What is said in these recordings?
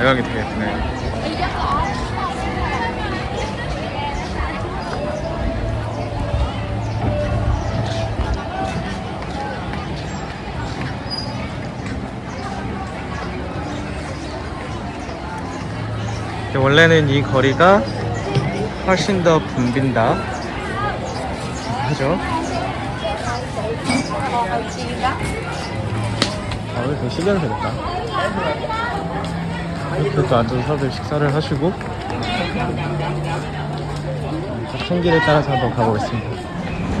되게 예쁘네요. 원래는 이 거리가 훨씬 더 붐빈다 하죠. 아, 왜 되게 신기하게 생겼다. 또 앉아서 다들 식사를 하시고 생길을 따라서 한번 가보겠습니다.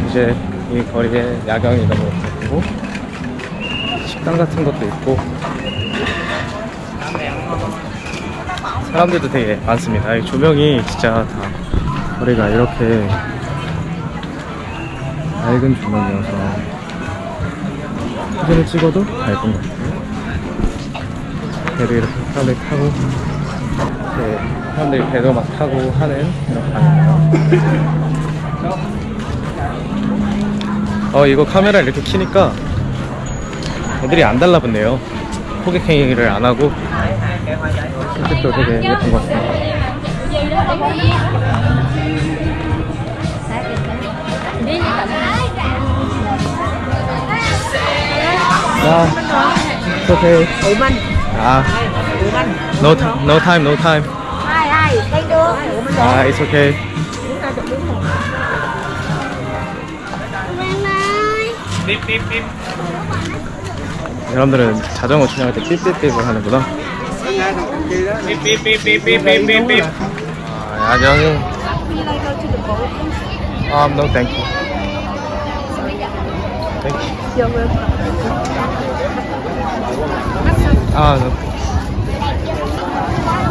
이제 이 거리에 야경이 너무 예쁘고 식당 같은 것도 있고 사람들도 되게 많습니다. 이 조명이 진짜 다 거리가 이렇게 밝은 조명이어서 사진을 찍어도 밝은 것 같아요. 배도 이렇게 사람들이 타고 이렇게 사람들이 배도 막 타고 하는 이런 방입니다. 어 이거 카메라 이렇게 키니까 애들이 안 달라붙네요. 호객 행위를 안 하고 이것도 되게 예쁜 것 같습니다. 야, it's okay. Ủa Minh, 아, Minh no, ti- no time, no time. Ai ai, thấy được Ủa Minh 아, it's okay. 여러분들은 자전거 주행할 때 삐삐삐을 하는구나. 삐삐삐삐삐삐삐삐. 아, 야경이. 아, no, thank you. Thank you. 아, no.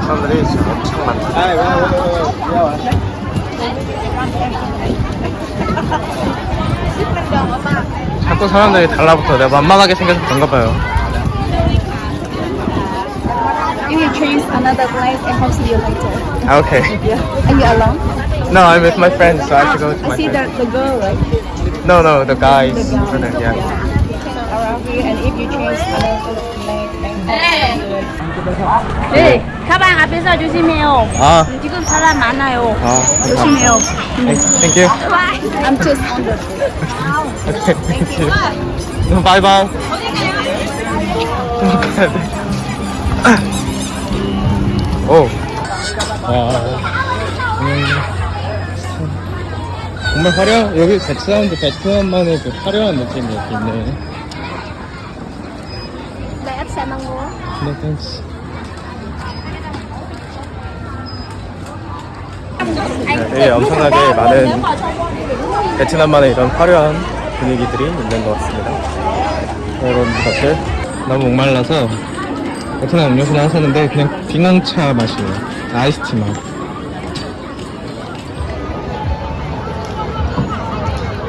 사람들이 지금 엄청 많다. 자꾸 사람들이 달라붙어. 내가 만만하게 생겨서 그런가 봐요. You will choose another place and I'll see you later. 아, okay. Are you alone? No, I'm with my friends, so I have to go to I my see the, friends. the girl right No, no, the guys. The guy. Brother, yeah. around here and if you choose another then 네, 가방 앞에서 조심해요. 아, 지금 사람 많아요. 아, 조심해요. Thank you. I'm just on the Okay, thank you. Bye bye. 오. 와. 음. 정말 화려 여기 베트남도 베트남만의 그 화려한 느낌이 이렇게 있네. 네, thanks. 네, 엄청나게 많은 베트남만의 이런 화려한 분위기들이 있는 것 같습니다. 여러분들 너무 목말라서 베트남 음료수를 하나 샀는데 그냥 빙앙차 맛이에요. 아이스티 맛.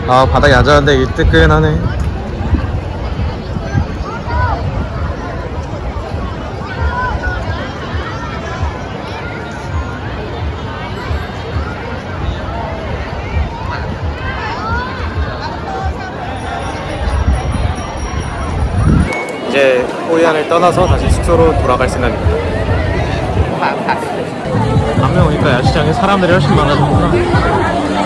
아 바닥이 아자한데 이 뜨끈하네. 떠나서 다시 숙소로 돌아갈 생각입니다. 밤에 오니까 야시장에 사람들이 훨씬 많아졌구나.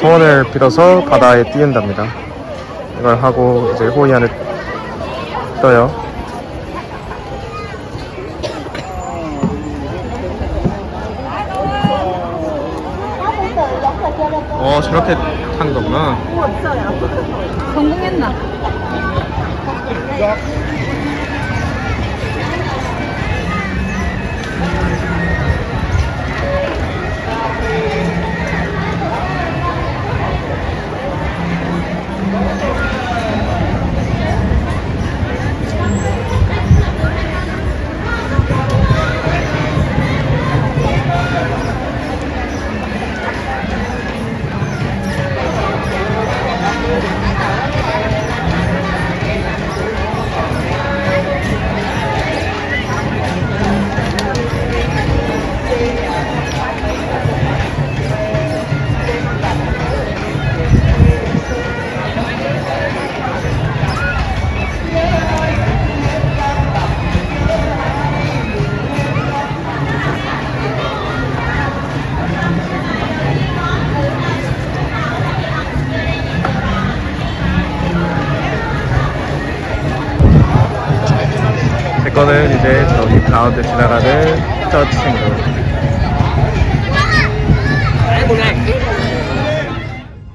소원을 빌어서 바다에 띄운답니다. 이걸 하고 이제 호이안을 떠요. 어 저렇게 탄 거구나. 성공했나? 거는 이제 저기 가운데 지나가는 저 친구.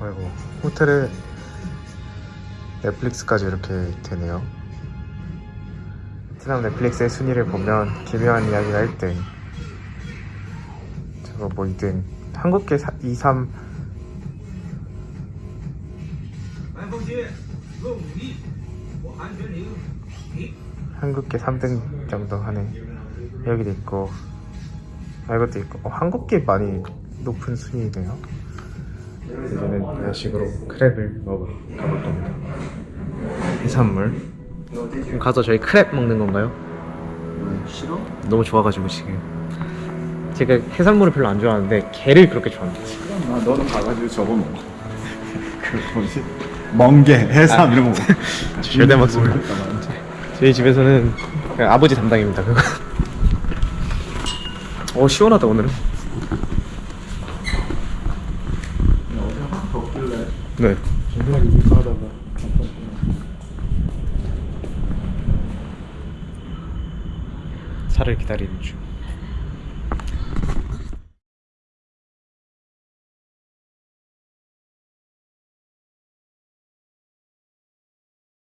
아이고 호텔에 넷플릭스까지 이렇게 되네요. 베트남 넷플릭스의 순위를 보면 기묘한 이야기가 1등. 저거 뭐 2등. 한국계 2, 3. 한국계 3등 정도 하네. 여기도 있고, 아, 이것도 있고. 어, 한국계 많이 높은 순위네요. 이제는 야식으로 크랩을 먹으러 가볼 겁니다. 해산물. 그럼 가서 저희 크랩 먹는 건가요? 싫어? 너무 좋아가지고 지금. 제가 해산물을 별로 안 좋아하는데 게를 그렇게 좋아합니다. 아, 너는 가가지고 저거 먹어. 그 뭐지? 멍게, 해삼 이런 거 먹어. 절대 먹습니다. 저희 집에서는 아버지 담당입니다. 그거. 어 시원하다 오늘은. 네. 차를 기다리는 중.